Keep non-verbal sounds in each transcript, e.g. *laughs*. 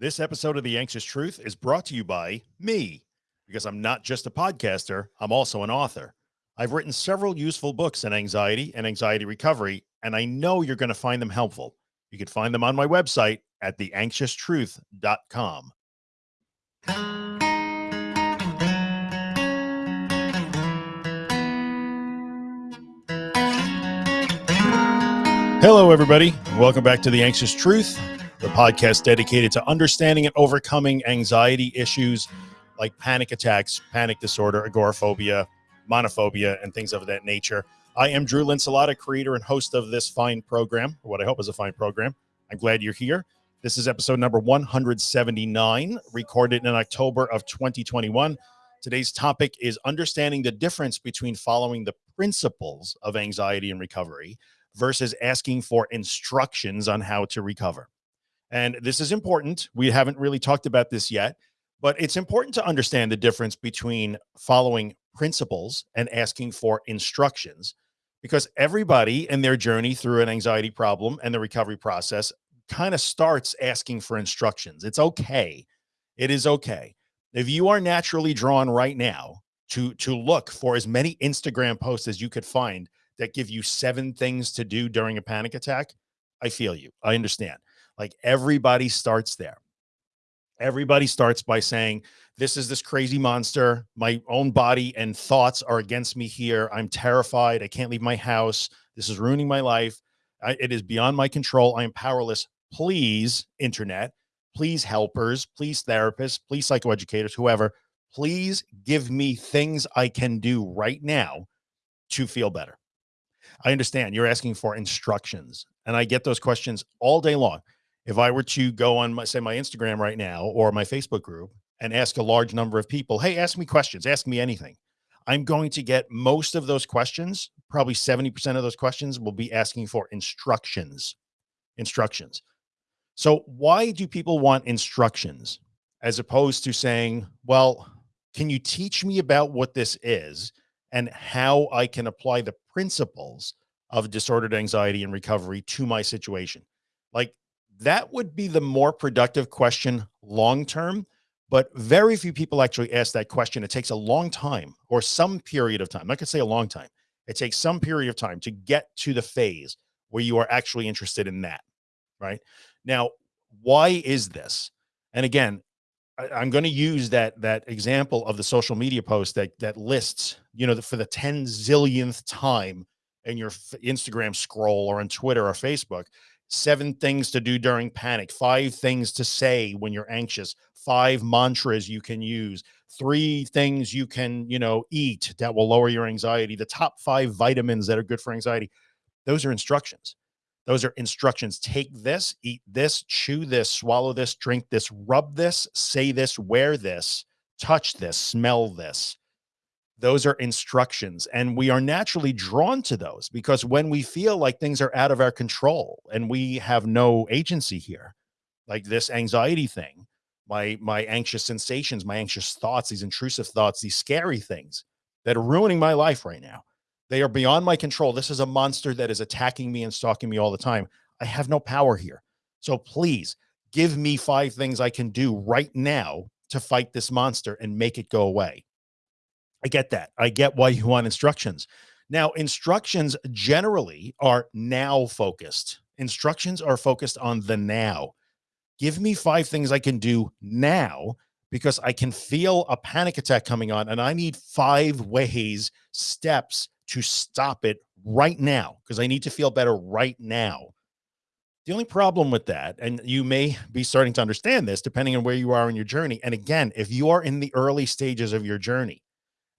This episode of The Anxious Truth is brought to you by me, because I'm not just a podcaster, I'm also an author. I've written several useful books on anxiety and anxiety recovery, and I know you're going to find them helpful. You can find them on my website at theanxioustruth.com. Hello, everybody. Welcome back to The Anxious Truth, the podcast dedicated to understanding and overcoming anxiety issues like panic attacks, panic disorder, agoraphobia, monophobia, and things of that nature. I am Drew Linsalata, creator and host of this fine program, what I hope is a fine program. I'm glad you're here. This is episode number 179, recorded in October of 2021. Today's topic is understanding the difference between following the principles of anxiety and recovery versus asking for instructions on how to recover. And this is important. We haven't really talked about this yet, but it's important to understand the difference between following principles and asking for instructions because everybody in their journey through an anxiety problem and the recovery process kind of starts asking for instructions. It's okay. It is okay. If you are naturally drawn right now to to look for as many Instagram posts as you could find that give you seven things to do during a panic attack, I feel you. I understand. Like everybody starts there. Everybody starts by saying, This is this crazy monster. My own body and thoughts are against me here. I'm terrified. I can't leave my house. This is ruining my life. I, it is beyond my control. I am powerless. Please, internet, please, helpers, please, therapists, please, psychoeducators, whoever, please give me things I can do right now to feel better. I understand you're asking for instructions and I get those questions all day long. If I were to go on my, say my Instagram right now or my Facebook group and ask a large number of people, Hey, ask me questions, ask me anything. I'm going to get most of those questions. Probably 70% of those questions will be asking for instructions, instructions. So why do people want instructions as opposed to saying, well, can you teach me about what this is and how I can apply the principles of disordered anxiety and recovery to my situation? Like that would be the more productive question long term, but very few people actually ask that question. It takes a long time or some period of time. I could say a long time. It takes some period of time to get to the phase where you are actually interested in that. Right now, why is this? And again, I, am going to use that that example of the social media post that that lists, you know, the, for the 10 zillionth time in your Instagram scroll or on Twitter or Facebook, seven things to do during panic, five things to say when you're anxious, five mantras you can use, three things you can, you know, eat that will lower your anxiety, the top five vitamins that are good for anxiety. Those are instructions. Those are instructions. Take this, eat this, chew this, swallow this, drink this, rub this, say this, wear this, touch this, smell this. Those are instructions. And we are naturally drawn to those because when we feel like things are out of our control and we have no agency here, like this anxiety thing, my, my anxious sensations, my anxious thoughts, these intrusive thoughts, these scary things that are ruining my life right now they are beyond my control. This is a monster that is attacking me and stalking me all the time. I have no power here. So please give me five things I can do right now to fight this monster and make it go away. I get that. I get why you want instructions. Now, instructions generally are now focused. Instructions are focused on the now. Give me five things I can do now because I can feel a panic attack coming on and I need five ways, steps to stop it right now because I need to feel better right now. The only problem with that, and you may be starting to understand this depending on where you are in your journey. And again, if you are in the early stages of your journey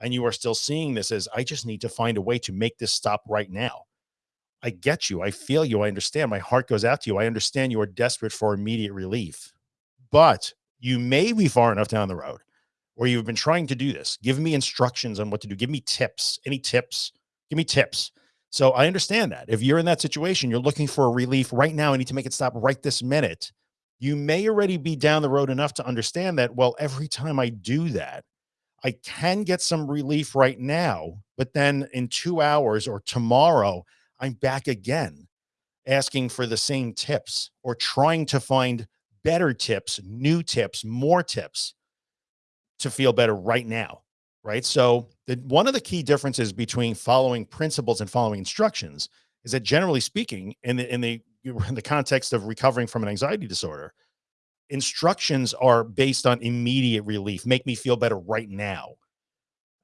and you are still seeing this as I just need to find a way to make this stop right now. I get you. I feel you. I understand. My heart goes out to you. I understand you are desperate for immediate relief, but you may be far enough down the road where you've been trying to do this. Give me instructions on what to do. Give me tips. Any tips? Give me tips. So I understand that if you're in that situation, you're looking for a relief right now. I need to make it stop right this minute. You may already be down the road enough to understand that. Well, every time I do that, I can get some relief right now, but then in two hours or tomorrow, I'm back again asking for the same tips or trying to find better tips, new tips, more tips to feel better right now. Right. So the, one of the key differences between following principles and following instructions is that generally speaking, in the, in the, *laughs* in the context of recovering from an anxiety disorder, instructions are based on immediate relief, make me feel better right now.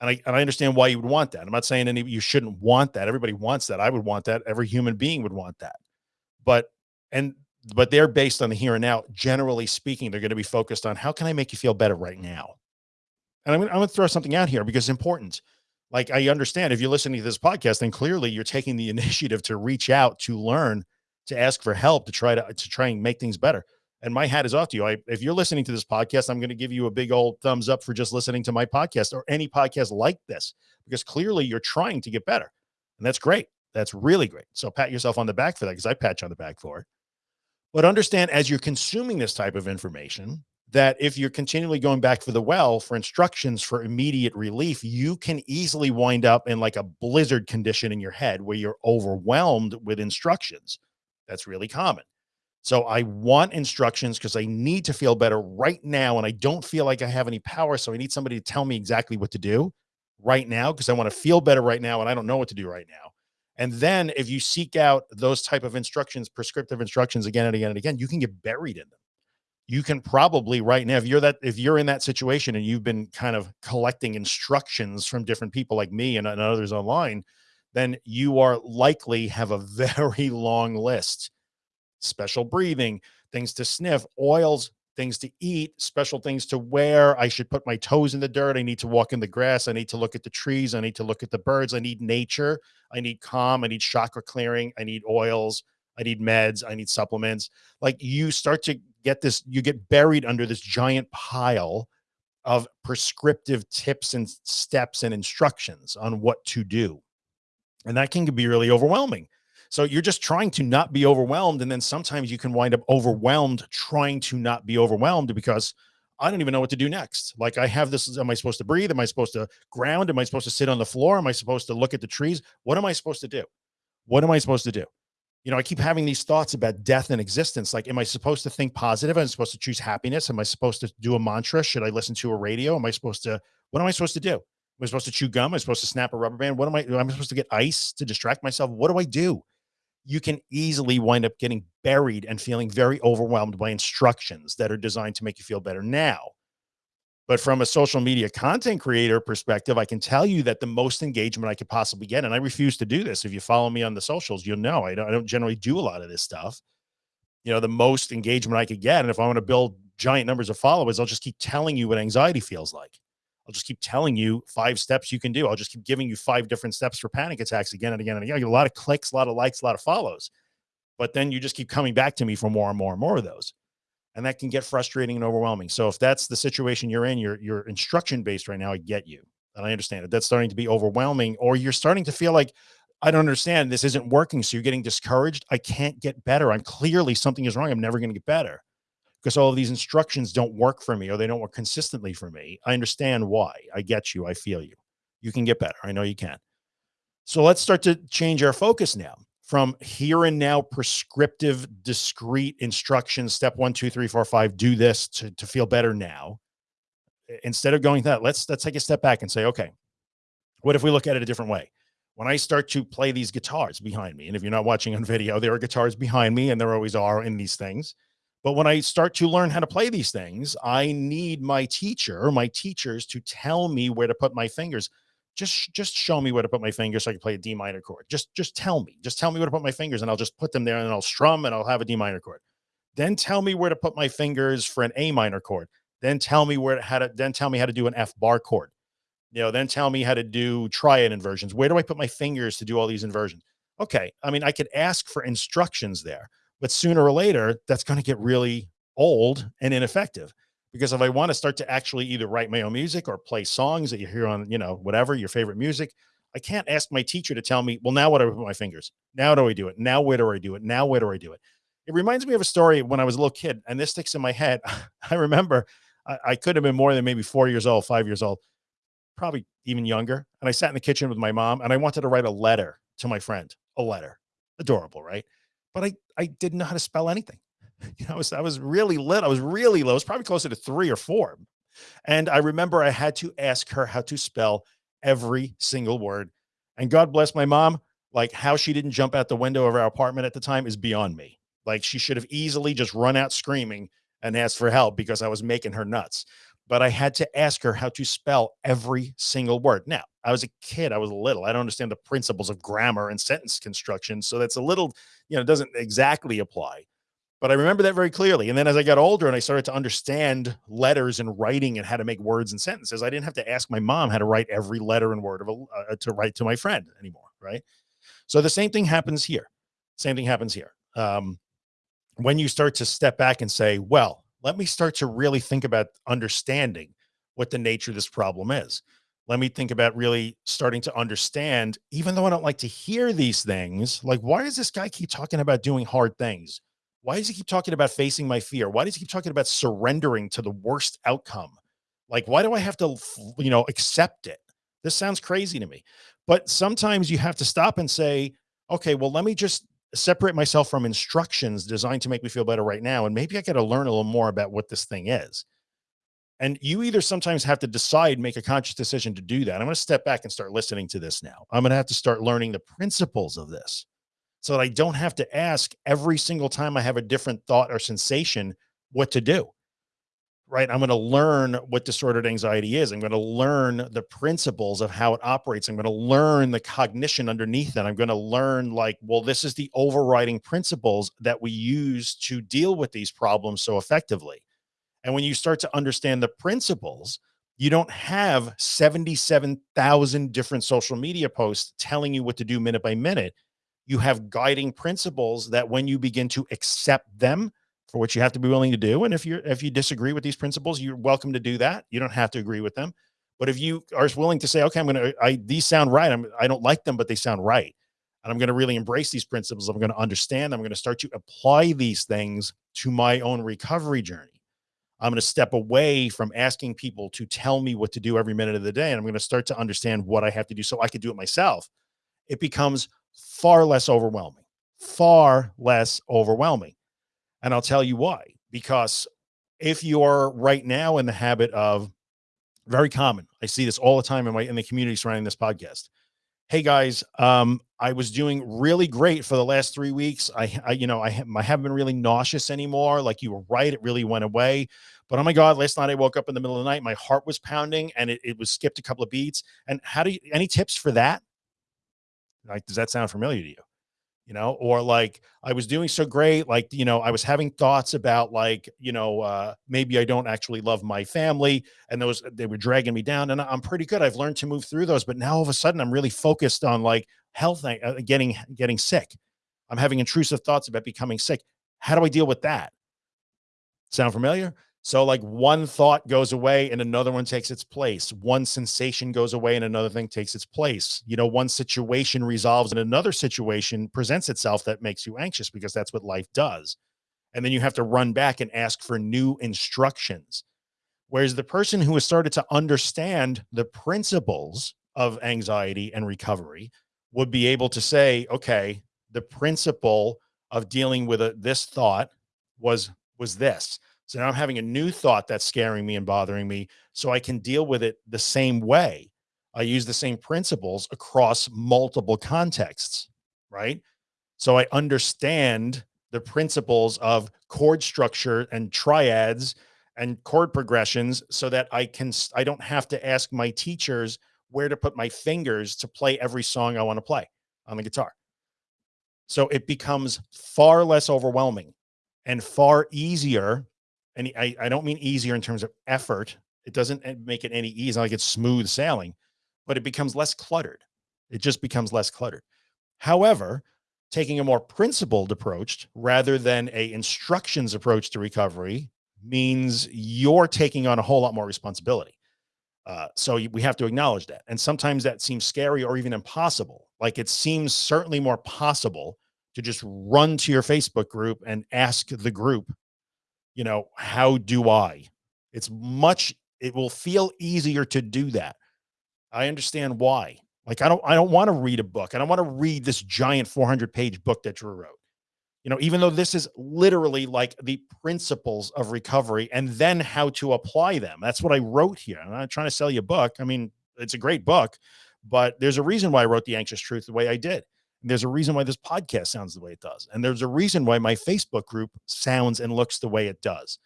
And I, and I understand why you would want that. I'm not saying any, you shouldn't want that. Everybody wants that. I would want that. Every human being would want that. But, and, but they're based on the here and now. Generally speaking, they're going to be focused on how can I make you feel better right now? And I'm, I'm going to throw something out here because it's important. Like I understand if you're listening to this podcast, then clearly you're taking the *laughs* initiative to reach out, to learn, to ask for help, to try to, to try and make things better and my hat is off to you. I, if you're listening to this podcast, I'm going to give you a big old thumbs up for just listening to my podcast or any podcast like this, because clearly you're trying to get better. And that's great. That's really great. So pat yourself on the back for that because I pat you on the back for it. But understand as you're consuming this type of information, that if you're continually going back for the well for instructions for immediate relief, you can easily wind up in like a blizzard condition in your head where you're overwhelmed with instructions. That's really common. So I want instructions because I need to feel better right now. And I don't feel like I have any power. So I need somebody to tell me exactly what to do right now because I want to feel better right now. And I don't know what to do right now. And then if you seek out those type of instructions, prescriptive instructions again and again and again, you can get buried in them. You can probably right now, if you're that, if you're in that situation and you've been kind of collecting instructions from different people like me and, and others online, then you are likely have a *laughs* very long list special breathing, things to sniff, oils, things to eat, special things to wear. I should put my toes in the dirt. I need to walk in the grass. I need to look at the trees. I need to look at the birds. I need nature. I need calm. I need chakra clearing. I need oils. I need meds. I need supplements. Like you start to get this, you get buried under this giant pile of prescriptive tips and steps and instructions on what to do. And that can be really overwhelming so you're just trying to not be overwhelmed. And then sometimes you can wind up overwhelmed trying to not be overwhelmed because I don't even know what to do next. Like I have this, am I supposed to breathe? Am I supposed to ground? Am I supposed to sit on the floor? Am I supposed to look at the trees? What am I supposed to do? What am I supposed to do? You know, I keep having these thoughts about death and existence. Like, am I supposed to think positive? Am I supposed to choose happiness? Am I supposed to do a mantra? Should I listen to a radio? Am I supposed to, what am I supposed to do? Am I supposed to chew gum? Am I supposed to snap a rubber band? What am I, am I supposed to get ice to distract myself? What do I do? You can easily wind up getting buried and feeling very overwhelmed by instructions that are designed to make you feel better now. But from a social media content creator perspective, I can tell you that the most engagement I could possibly get, and I refuse to do this. If you follow me on the socials, you'll know I don't, I don't generally do a lot of this stuff. You know, the most engagement I could get. And if I want to build giant numbers of followers, I'll just keep telling you what anxiety feels like. I'll just keep telling you five steps you can do. I'll just keep giving you five different steps for panic attacks again and again and again. Get a lot of clicks, a lot of likes, a lot of follows, but then you just keep coming back to me for more and more and more of those. And that can get frustrating and overwhelming. So if that's the situation you're in, you're, you're instruction based right now, I get you. And I understand it. That's starting to be overwhelming, or you're starting to feel like, I don't understand. This isn't working. So you're getting discouraged. I can't get better. I'm clearly something is wrong. I'm never going to get better because all of these instructions don't work for me or they don't work consistently for me. I understand why. I get you. I feel you. You can get better. I know you can. So let's start to change our focus now from here and now prescriptive, discrete instructions. Step one, two, three, four, five, do this to, to feel better now. Instead of going that, let's, let's take a step back and say, okay, what if we look at it a different way? When I start to play these guitars behind me, and if you're not watching on video, there are guitars behind me and there always are in these things but when I start to learn how to play these things, I need my teacher, or my teachers to tell me where to put my fingers. Just, just show me where to put my fingers so I can play a D minor chord. Just, just tell me, just tell me where to put my fingers and I'll just put them there and I'll strum and I'll have a D minor chord. Then tell me where to put my fingers for an A minor chord. Then tell me where to, how to, then tell me how to do an F bar chord. You know, then tell me how to do triad inversions. Where do I put my fingers to do all these inversions? Okay. I mean, I could ask for instructions there but sooner or later, that's going to get really old and ineffective. Because if I want to start to actually either write my own music or play songs that you hear on, you know, whatever your favorite music, I can't ask my teacher to tell me, well, now what do I put my fingers? Now do I do it? Now where do I do it? Now where do I do it? It reminds me of a story when I was a little kid, and this sticks in my head. *laughs* I remember I, I could have been more than maybe four years old, five years old, probably even younger. And I sat in the kitchen with my mom and I wanted to write a letter to my friend, a letter. Adorable, right? But I, I didn't know how to spell anything. *laughs* You know, I was, I was really lit. I was really low. It was probably closer to three or four. And I remember I had to ask her how to spell every single word. And God bless my mom. Like how she didn't jump out the window of our apartment at the time is beyond me. Like she should have easily just run out screaming and asked for help because I was making her nuts. But I had to ask her how to spell every single word. Now, I was a kid, I was little. I don't understand the principles of grammar and sentence construction. So that's a little, you know, doesn't exactly apply. But I remember that very clearly. And then as I got older and I started to understand letters and writing and how to make words and sentences, I didn't have to ask my mom how to write every letter and word of a, uh, to write to my friend anymore. Right. So the same thing happens here. Same thing happens here. Um, when you start to step back and say, well, let me start to really think about understanding what the nature of this problem is. Let me think about really starting to understand, even though I don't like to hear these things, like, why does this guy keep talking about doing hard things? Why does he keep talking about facing my fear? Why does he keep talking about surrendering to the worst outcome? Like, why do I have to, you know, accept it? This sounds crazy to me. But sometimes you have to stop and say, okay, well, let me just separate myself from instructions designed to make me feel better right now. And maybe I got to learn a little more about what this thing is. And you either sometimes have to decide, make a conscious decision to do that. I'm going to step back and start listening to this now. I'm going to have to start learning the principles of this so that I don't have to ask every single time I have a different thought or sensation what to do. Right. I'm going to learn what disordered anxiety is. I'm going to learn the principles of how it operates. I'm going to learn the cognition underneath it. I'm going to learn like, well, this is the overriding principles that we use to deal with these problems so effectively. And when you start to understand the principles, you don't have 77,000 different social media posts telling you what to do minute by minute you have guiding principles that when you begin to accept them for what you have to be willing to do. And if you're, if you disagree with these principles, you're welcome to do that. You don't have to agree with them. But if you are willing to say, okay, I'm going to, uh, I, these sound right. I'm, I don't like them, but they sound right. And I'm going to really embrace these principles. I'm going to understand. I'm going to start to apply these things to my own recovery journey. I'm going to step away from asking people to tell me what to do every minute of the day. And I'm going to start to understand what I have to do so I could do it myself. It becomes far less overwhelming, far less overwhelming. And I'll tell you why, because if you're right now in the habit of very common, I see this all the time in my, in the community surrounding this podcast. Hey guys, um, I was doing really great for the last three weeks. I, I you know, I, I haven't been really nauseous anymore. Like you were right. It really went away. But oh my God, last night I woke up in the middle of the night, my heart was pounding and it, it was skipped a couple of beats. And how do you, any tips for that? Like, does that sound familiar to you? You know, or like I was doing so great, like, you know, I was having thoughts about like, you know, uh, maybe I don't actually love my family and those, they were dragging me down and I'm pretty good. I've learned to move through those, but now all of a sudden I'm really focused on like health, uh, getting, getting sick. I'm having intrusive thoughts about becoming sick. How do I deal with that? Sound familiar? So like one thought goes away and another one takes its place. One sensation goes away and another thing takes its place. You know, one situation resolves and another situation presents itself that makes you anxious because that's what life does. And then you have to run back and ask for new instructions. Whereas the person who has started to understand the principles of anxiety and recovery would be able to say, okay, the principle of dealing with a, this thought was, was this so now I'm having a new thought that's scaring me and bothering me so I can deal with it the same way. I use the same principles across multiple contexts, right? So I understand the principles of chord structure and triads and chord progressions so that I can, I don't have to ask my teachers where to put my fingers to play every song I want to play on the guitar. So it becomes far less overwhelming and far easier and I, I don't mean easier in terms of effort. It doesn't eh, make it any easier, like it's smooth sailing, but it becomes less cluttered. It just becomes less cluttered. However, taking a more principled approach rather than a instructions approach to recovery means you're taking on a whole lot more responsibility. Uh, so we have to acknowledge that. And sometimes that seems scary or even impossible. Like it seems certainly more possible to just run to your Facebook group and ask the group you know, how do I? It's much, it will feel easier to do that. I understand why. Like, I don't, I don't want to read a book. And I don't want to read this giant 400 page book that Drew wrote. you know, even though this is literally like the principles of recovery and then how to apply them. That's what I wrote here. I'm not trying to sell you a book. I mean, it's a great book, but there's a reason why I wrote The Anxious Truth the way I did. There's a reason why this podcast sounds the way it does. And there's a reason why my Facebook group sounds and looks the way it does.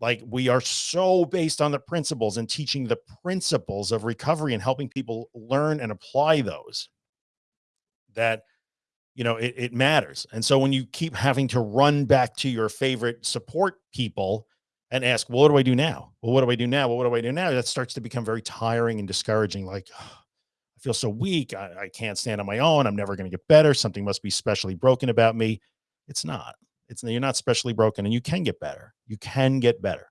Like we are so based on the principles and teaching the principles of recovery and helping people learn and apply those that you know, it, it matters. And so when you keep having to run back to your favorite support people and ask, well, what do I do now? Well, what do I do now? Well, what do I do now? That starts to become very tiring and discouraging. Like, oh, *sighs* feel so weak. I, I can't stand on my own. I'm never going to get better. Something must be specially broken about me. It's not, it's you're not specially broken and you can get better. You can get better.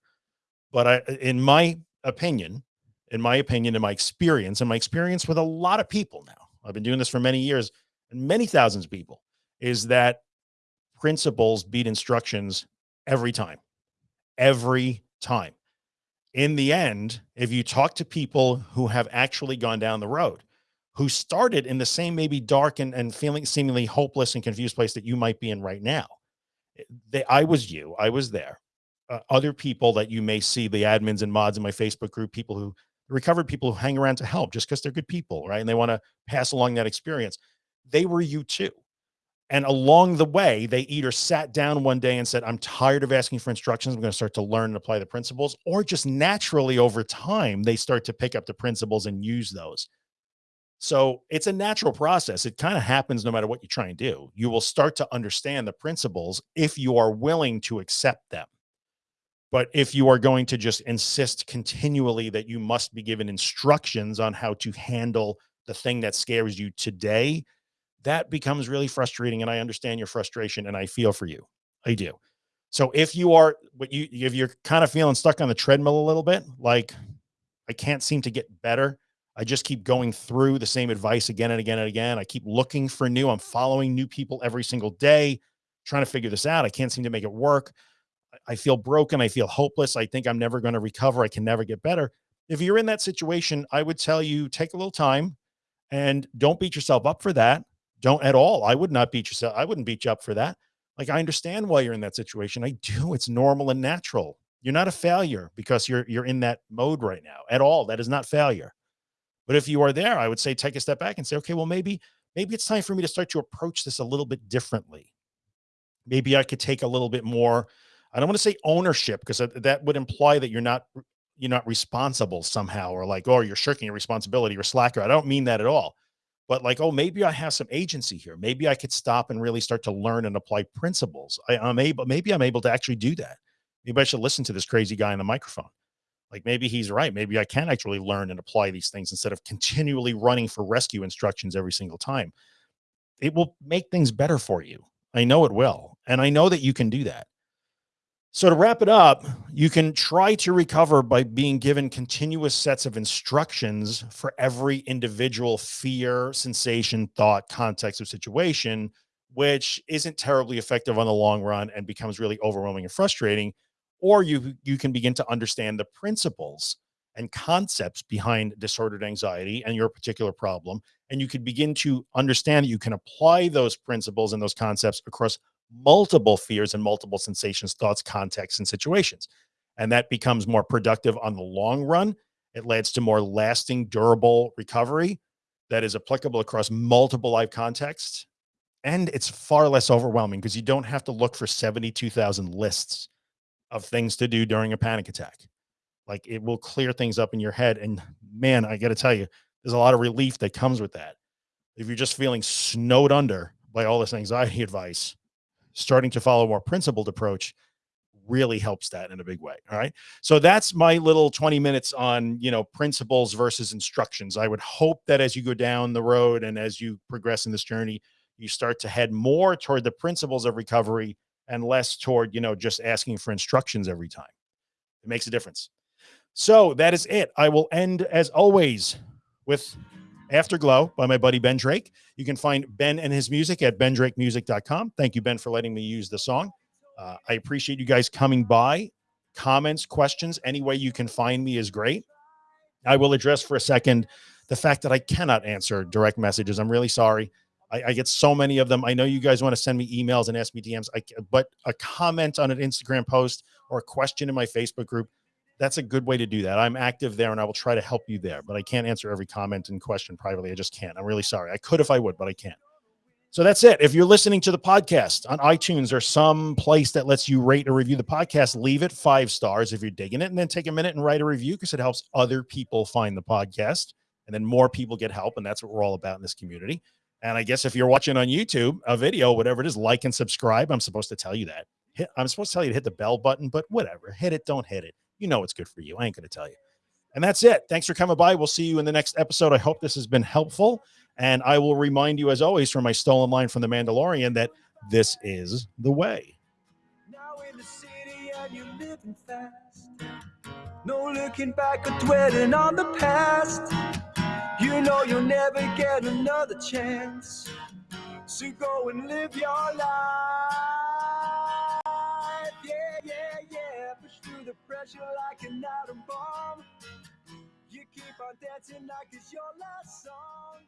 But I, in my opinion, in my opinion, in my experience and my experience with a lot of people now, I've been doing this for many years and many thousands of people is that principles beat instructions every time, every time. In the end, if you talk to people who have actually gone down the road, who started in the same maybe dark and, and feeling seemingly hopeless and confused place that you might be in right now, eh, they, I was you, I was there. Uh, other people that you may see, the admins and mods in my Facebook group, people who recovered people who hang around to help just because they're good people, right? And they want to pass along that experience they were you too. And along the way, they either sat down one day and said, I'm tired of asking for instructions. I'm going to start to learn and apply the principles, or just naturally over time, they start to pick up the principles and use those. So it's a natural process. It kind of happens no matter what you try and do. You will start to understand the principles if you are willing to accept them. But if you are going to just insist continually that you must be given instructions on how to handle the thing that scares you today, that becomes really frustrating. And I understand your frustration and I feel for you. I do. So if you are, what you, if you're kind of feeling stuck on the treadmill a little bit, like I can't seem to get better. I just keep going through the same advice again and again and again. I keep looking for new, I'm following new people every single day, trying to figure this out. I can't seem to make it work. I feel broken. I feel hopeless. I think I'm never going to recover. I can never get better. If you're in that situation, I would tell you take a little time and don't beat yourself up for that. Don't at all. I would not beat yourself. I wouldn't beat you up for that. Like, I understand why you're in that situation. I do. It's normal and natural. You're not a failure because you're, you're in that mode right now at all. That is not failure. But if you are there, I would say, take a step back and say, okay, well, maybe, maybe it's time for me to start to approach this a little bit differently. Maybe I could take a little bit more, I don't want to say ownership because that would imply that you're not, you're not responsible somehow, or like, oh, you're shirking your responsibility or slacker. I don't mean that at all but like, oh, maybe I have some agency here. Maybe I could stop and really start to learn and apply principles. I, I'm able, maybe I'm able to actually do that. Maybe I should listen to this crazy guy on the microphone. Like maybe he's right. Maybe I can actually learn and apply these things instead of continually running for rescue instructions every single time. It will make things better for you. I know it will. And I know that you can do that. So to wrap it up, you can try to recover by being given continuous sets of instructions for every individual fear, sensation, thought, context, or situation, which isn't terribly effective on the long run and becomes really overwhelming and frustrating. Or you, you can begin to understand the principles and concepts behind disordered anxiety and your particular problem. And you could begin to understand that you can apply those principles and those concepts across multiple fears and multiple sensations, thoughts, contexts, and situations. And that becomes more productive on the long run. It leads to more lasting, durable recovery that is applicable across multiple life contexts. And it's far less overwhelming because you don't have to look for 72,000 lists of things to do during a panic attack. Like it will clear things up in your head. And man, I got to tell you, there's a lot of relief that comes with that. If you're just feeling snowed under by all this anxiety *laughs* advice, starting to follow a more principled approach really helps that in a big way. All right. So that's my little 20 minutes on, you know, principles versus instructions. I would hope that as you go down the road and as you progress in this journey, you start to head more toward the principles of recovery and less toward, you know, just asking for instructions every time. It makes a difference. So that is it. I will end as always with Afterglow by my buddy Ben Drake. You can find Ben and his music at bendrakemusic.com. Thank you, Ben, for letting me use the song. Uh, I appreciate you guys coming by. Comments, questions, any way you can find me is great. I will address for a second the fact that I cannot answer direct messages. I'm really sorry. I, I, get so many of them. I know you guys want to send me emails and ask me DMs, I, but a comment on an Instagram post or a question in my Facebook group, that's a good way to do that. I'm active there and I will try to help you there, but I can't answer every comment and question privately. I just can't. I'm really sorry. I could if I would, but I can't. So that's it. If you're listening to the podcast on iTunes or some place that lets you rate or review the podcast, leave it five stars if you're digging it, and then take a minute and write a review because it helps other people find the podcast, and then more people get help, and that's what we're all about in this community. And I guess if you're watching on YouTube, a video, whatever it is, like and subscribe. I'm supposed to tell you that. Hit, I'm supposed to tell you to hit the bell button, but whatever. Hit it, don't hit it. You know it's good for you. I ain't going to tell you. And that's it. Thanks for coming by. We'll see you in the next episode. I hope this has been helpful. And I will remind you, as always, from my stolen line from The Mandalorian, that this is the way. No looking back or dwelling on the past. You know you'll never get another chance. So go and live your life. Yeah, yeah, yeah. Push through the pressure like an atom bomb. You keep on dancing like it's your last song.